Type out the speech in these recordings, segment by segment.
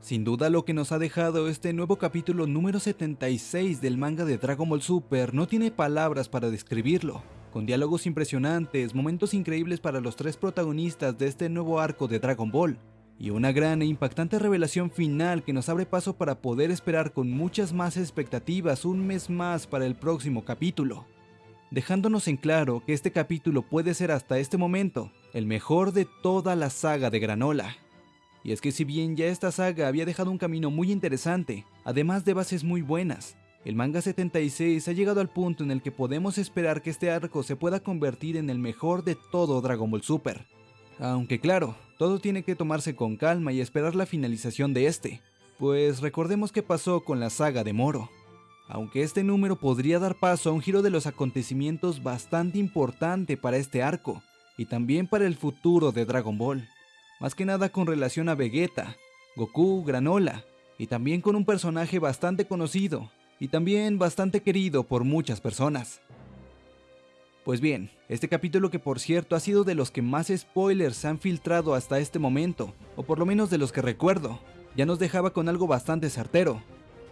Sin duda lo que nos ha dejado este nuevo capítulo número 76 del manga de Dragon Ball Super no tiene palabras para describirlo, con diálogos impresionantes, momentos increíbles para los tres protagonistas de este nuevo arco de Dragon Ball, y una gran e impactante revelación final que nos abre paso para poder esperar con muchas más expectativas un mes más para el próximo capítulo, dejándonos en claro que este capítulo puede ser hasta este momento el mejor de toda la saga de Granola. Y es que si bien ya esta saga había dejado un camino muy interesante, además de bases muy buenas, el manga 76 ha llegado al punto en el que podemos esperar que este arco se pueda convertir en el mejor de todo Dragon Ball Super. Aunque claro, todo tiene que tomarse con calma y esperar la finalización de este, pues recordemos qué pasó con la saga de Moro. Aunque este número podría dar paso a un giro de los acontecimientos bastante importante para este arco, y también para el futuro de Dragon Ball más que nada con relación a Vegeta, Goku, Granola, y también con un personaje bastante conocido, y también bastante querido por muchas personas. Pues bien, este capítulo que por cierto ha sido de los que más spoilers se han filtrado hasta este momento, o por lo menos de los que recuerdo, ya nos dejaba con algo bastante certero.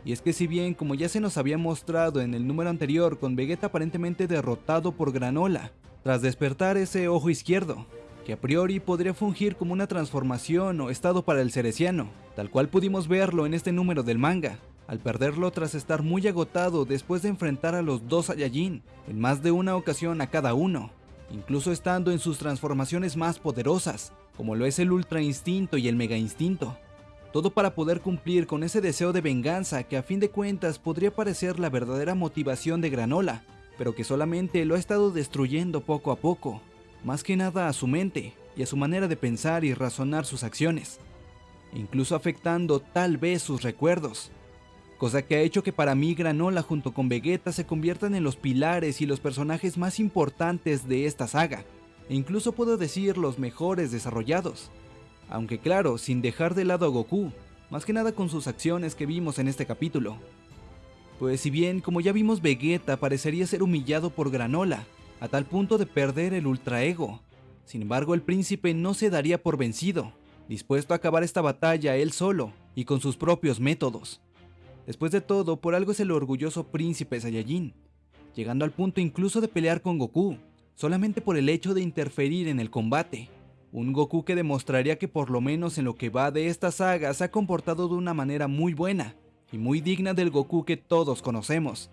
Y es que si bien como ya se nos había mostrado en el número anterior con Vegeta aparentemente derrotado por Granola, tras despertar ese ojo izquierdo, que a priori podría fungir como una transformación o estado para el cereciano, tal cual pudimos verlo en este número del manga, al perderlo tras estar muy agotado después de enfrentar a los dos Saiyajin en más de una ocasión a cada uno, incluso estando en sus transformaciones más poderosas, como lo es el Ultra Instinto y el Mega Instinto. Todo para poder cumplir con ese deseo de venganza que a fin de cuentas podría parecer la verdadera motivación de Granola, pero que solamente lo ha estado destruyendo poco a poco más que nada a su mente y a su manera de pensar y razonar sus acciones, incluso afectando tal vez sus recuerdos, cosa que ha hecho que para mí Granola junto con Vegeta se conviertan en los pilares y los personajes más importantes de esta saga, e incluso puedo decir los mejores desarrollados, aunque claro, sin dejar de lado a Goku, más que nada con sus acciones que vimos en este capítulo. Pues si bien, como ya vimos, Vegeta parecería ser humillado por Granola, a tal punto de perder el ultraego. Sin embargo, el príncipe no se daría por vencido, dispuesto a acabar esta batalla él solo y con sus propios métodos. Después de todo, por algo es el orgulloso príncipe Saiyajin, llegando al punto incluso de pelear con Goku, solamente por el hecho de interferir en el combate. Un Goku que demostraría que por lo menos en lo que va de esta saga se ha comportado de una manera muy buena y muy digna del Goku que todos conocemos,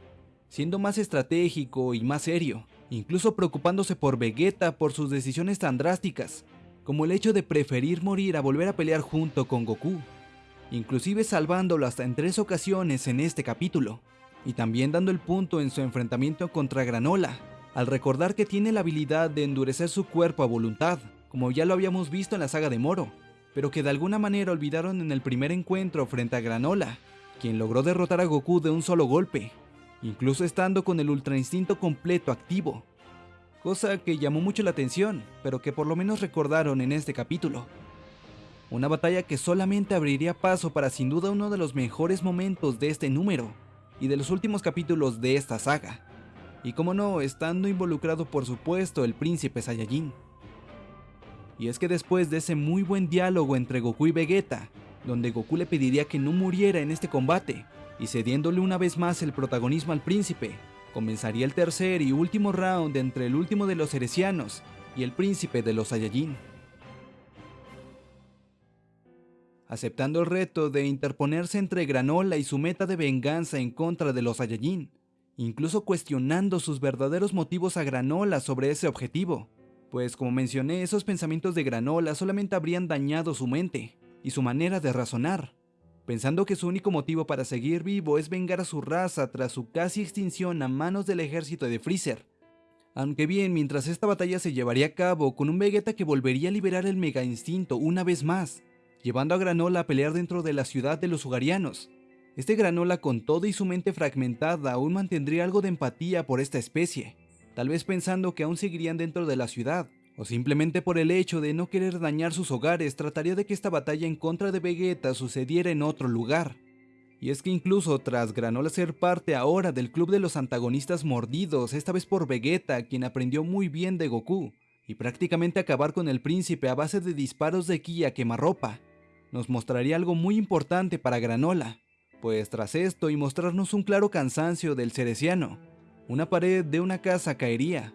siendo más estratégico y más serio, incluso preocupándose por Vegeta por sus decisiones tan drásticas, como el hecho de preferir morir a volver a pelear junto con Goku, inclusive salvándolo hasta en tres ocasiones en este capítulo, y también dando el punto en su enfrentamiento contra Granola, al recordar que tiene la habilidad de endurecer su cuerpo a voluntad, como ya lo habíamos visto en la saga de Moro, pero que de alguna manera olvidaron en el primer encuentro frente a Granola, quien logró derrotar a Goku de un solo golpe, incluso estando con el Ultra Instinto completo activo, cosa que llamó mucho la atención, pero que por lo menos recordaron en este capítulo. Una batalla que solamente abriría paso para sin duda uno de los mejores momentos de este número, y de los últimos capítulos de esta saga. Y como no, estando involucrado por supuesto el príncipe Saiyajin. Y es que después de ese muy buen diálogo entre Goku y Vegeta, donde Goku le pediría que no muriera en este combate, y cediéndole una vez más el protagonismo al príncipe, comenzaría el tercer y último round entre el último de los heresianos y el príncipe de los Saiyajin. Aceptando el reto de interponerse entre Granola y su meta de venganza en contra de los Saiyajin, incluso cuestionando sus verdaderos motivos a Granola sobre ese objetivo, pues como mencioné, esos pensamientos de Granola solamente habrían dañado su mente y su manera de razonar, pensando que su único motivo para seguir vivo es vengar a su raza tras su casi extinción a manos del ejército de Freezer. Aunque bien, mientras esta batalla se llevaría a cabo con un Vegeta que volvería a liberar el Mega Instinto una vez más, llevando a Granola a pelear dentro de la ciudad de los Ugarianos. Este Granola con todo y su mente fragmentada aún mantendría algo de empatía por esta especie, tal vez pensando que aún seguirían dentro de la ciudad, o simplemente por el hecho de no querer dañar sus hogares, trataría de que esta batalla en contra de Vegeta sucediera en otro lugar. Y es que incluso tras Granola ser parte ahora del club de los antagonistas mordidos, esta vez por Vegeta, quien aprendió muy bien de Goku, y prácticamente acabar con el príncipe a base de disparos de ki a quemarropa, nos mostraría algo muy importante para Granola, pues tras esto y mostrarnos un claro cansancio del cereciano, una pared de una casa caería,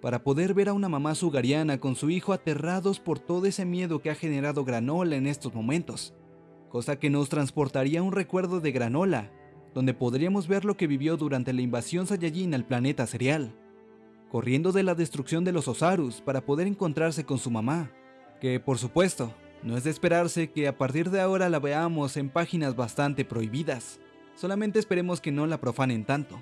para poder ver a una mamá sugariana con su hijo aterrados por todo ese miedo que ha generado Granola en estos momentos, cosa que nos transportaría a un recuerdo de Granola, donde podríamos ver lo que vivió durante la invasión Saiyajin al planeta cereal, corriendo de la destrucción de los Osarus para poder encontrarse con su mamá, que por supuesto, no es de esperarse que a partir de ahora la veamos en páginas bastante prohibidas, solamente esperemos que no la profanen tanto.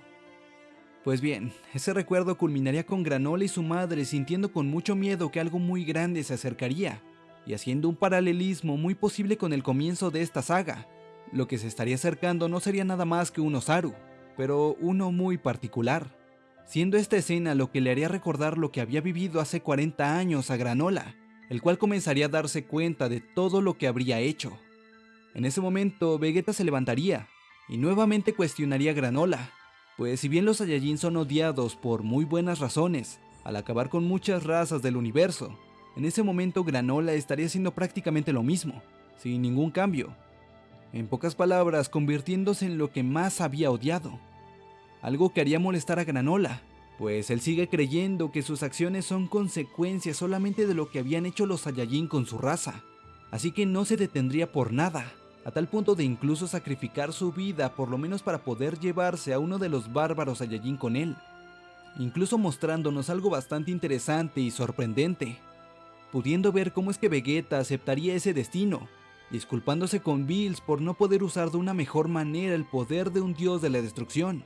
Pues bien, ese recuerdo culminaría con Granola y su madre sintiendo con mucho miedo que algo muy grande se acercaría, y haciendo un paralelismo muy posible con el comienzo de esta saga. Lo que se estaría acercando no sería nada más que un Osaru, pero uno muy particular, siendo esta escena lo que le haría recordar lo que había vivido hace 40 años a Granola, el cual comenzaría a darse cuenta de todo lo que habría hecho. En ese momento, Vegeta se levantaría y nuevamente cuestionaría a Granola, pues si bien los Saiyajin son odiados por muy buenas razones, al acabar con muchas razas del universo, en ese momento Granola estaría haciendo prácticamente lo mismo, sin ningún cambio. En pocas palabras, convirtiéndose en lo que más había odiado. Algo que haría molestar a Granola, pues él sigue creyendo que sus acciones son consecuencias solamente de lo que habían hecho los Saiyajin con su raza, así que no se detendría por nada a tal punto de incluso sacrificar su vida por lo menos para poder llevarse a uno de los bárbaros Saiyajin con él, incluso mostrándonos algo bastante interesante y sorprendente, pudiendo ver cómo es que Vegeta aceptaría ese destino, disculpándose con Bills por no poder usar de una mejor manera el poder de un dios de la destrucción.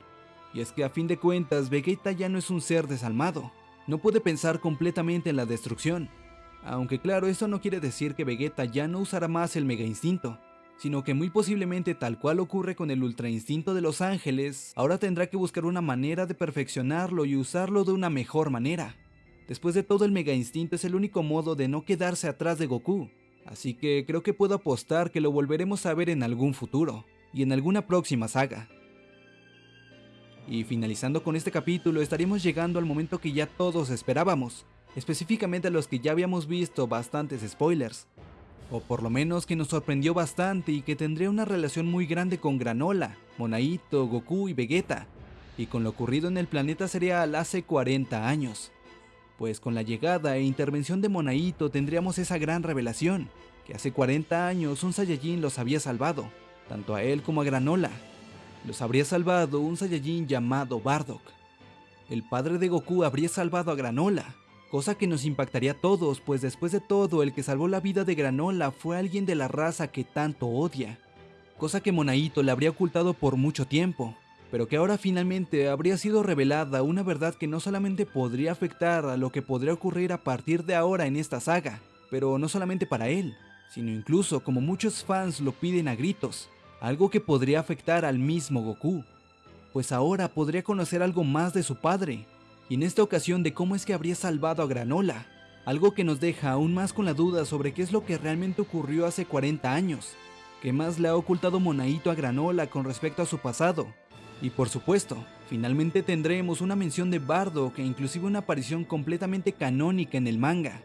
Y es que a fin de cuentas Vegeta ya no es un ser desalmado, no puede pensar completamente en la destrucción, aunque claro, eso no quiere decir que Vegeta ya no usará más el Mega Instinto, sino que muy posiblemente tal cual ocurre con el Ultra Instinto de los ángeles, ahora tendrá que buscar una manera de perfeccionarlo y usarlo de una mejor manera. Después de todo el Mega Instinto es el único modo de no quedarse atrás de Goku, así que creo que puedo apostar que lo volveremos a ver en algún futuro, y en alguna próxima saga. Y finalizando con este capítulo estaríamos llegando al momento que ya todos esperábamos, específicamente a los que ya habíamos visto bastantes spoilers, o por lo menos que nos sorprendió bastante y que tendría una relación muy grande con Granola, Monaito, Goku y Vegeta, y con lo ocurrido en el planeta cereal hace 40 años. Pues con la llegada e intervención de Monaito tendríamos esa gran revelación, que hace 40 años un Saiyajin los había salvado, tanto a él como a Granola. Los habría salvado un Saiyajin llamado Bardock. El padre de Goku habría salvado a Granola, cosa que nos impactaría a todos, pues después de todo el que salvó la vida de Granola fue alguien de la raza que tanto odia, cosa que Monaito le habría ocultado por mucho tiempo, pero que ahora finalmente habría sido revelada una verdad que no solamente podría afectar a lo que podría ocurrir a partir de ahora en esta saga, pero no solamente para él, sino incluso como muchos fans lo piden a gritos, algo que podría afectar al mismo Goku, pues ahora podría conocer algo más de su padre, y en esta ocasión de cómo es que habría salvado a Granola, algo que nos deja aún más con la duda sobre qué es lo que realmente ocurrió hace 40 años, qué más le ha ocultado Monaito a Granola con respecto a su pasado, y por supuesto, finalmente tendremos una mención de Bardo que inclusive una aparición completamente canónica en el manga.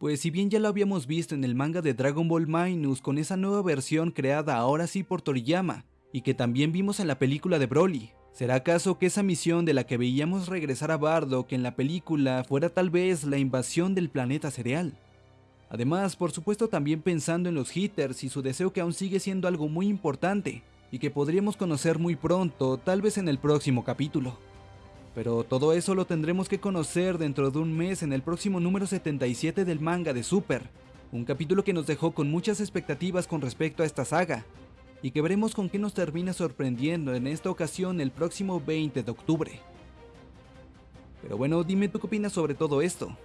Pues si bien ya lo habíamos visto en el manga de Dragon Ball Minus con esa nueva versión creada ahora sí por Toriyama, y que también vimos en la película de Broly, ¿Será acaso que esa misión de la que veíamos regresar a Bardock en la película fuera tal vez la invasión del planeta cereal? Además, por supuesto también pensando en los hitters y su deseo que aún sigue siendo algo muy importante y que podríamos conocer muy pronto, tal vez en el próximo capítulo. Pero todo eso lo tendremos que conocer dentro de un mes en el próximo número 77 del manga de Super, un capítulo que nos dejó con muchas expectativas con respecto a esta saga, y que veremos con qué nos termina sorprendiendo en esta ocasión el próximo 20 de octubre. Pero bueno, dime tú qué opinas sobre todo esto.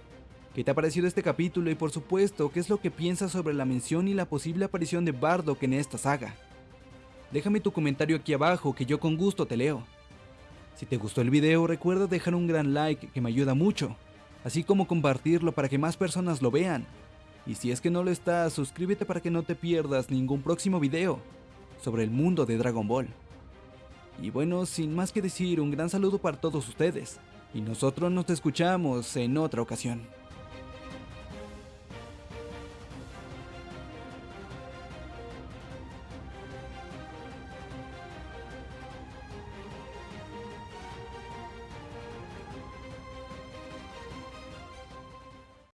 ¿Qué te ha parecido este capítulo y por supuesto qué es lo que piensas sobre la mención y la posible aparición de Bardock en esta saga? Déjame tu comentario aquí abajo que yo con gusto te leo. Si te gustó el video recuerda dejar un gran like que me ayuda mucho, así como compartirlo para que más personas lo vean. Y si es que no lo estás, suscríbete para que no te pierdas ningún próximo video sobre el mundo de Dragon Ball. Y bueno, sin más que decir, un gran saludo para todos ustedes, y nosotros nos escuchamos en otra ocasión.